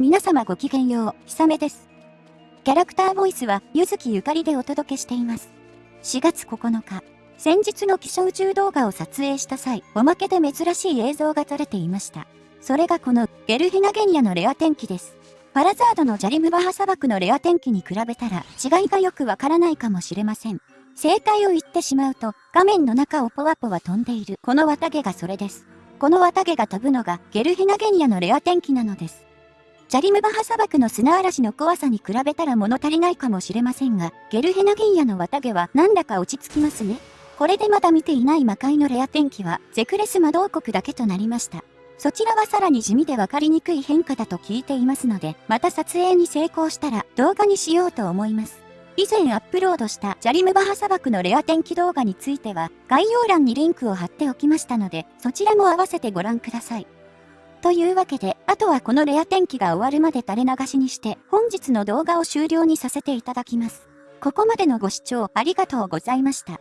皆様ごきげんよう、ひさめです。キャラクターボイスは、ゆずきゆかりでお届けしています。4月9日、先日の気象宇宙動画を撮影した際、おまけで珍しい映像が撮れていました。それがこの、ゲルヒナゲニアのレア天気です。パラザードのジャリムバハ砂漠のレア天気に比べたら、違いがよくわからないかもしれません。正解を言ってしまうと、画面の中をポワポワ飛んでいる、この綿毛がそれです。この綿毛が飛ぶのが、ゲルヒナゲニアのレア天気なのです。ジャリムバハ砂漠の砂嵐の怖さに比べたら物足りないかもしれませんが、ゲルヘナギンヤの綿毛はなんだか落ち着きますね。これでまだ見ていない魔界のレア天気は、ゼクレス魔導国だけとなりました。そちらはさらに地味でわかりにくい変化だと聞いていますので、また撮影に成功したら動画にしようと思います。以前アップロードしたジャリムバハ砂漠のレア天気動画については、概要欄にリンクを貼っておきましたので、そちらも合わせてご覧ください。というわけで、あとはこのレア天気が終わるまで垂れ流しにして、本日の動画を終了にさせていただきます。ここまでのご視聴ありがとうございました。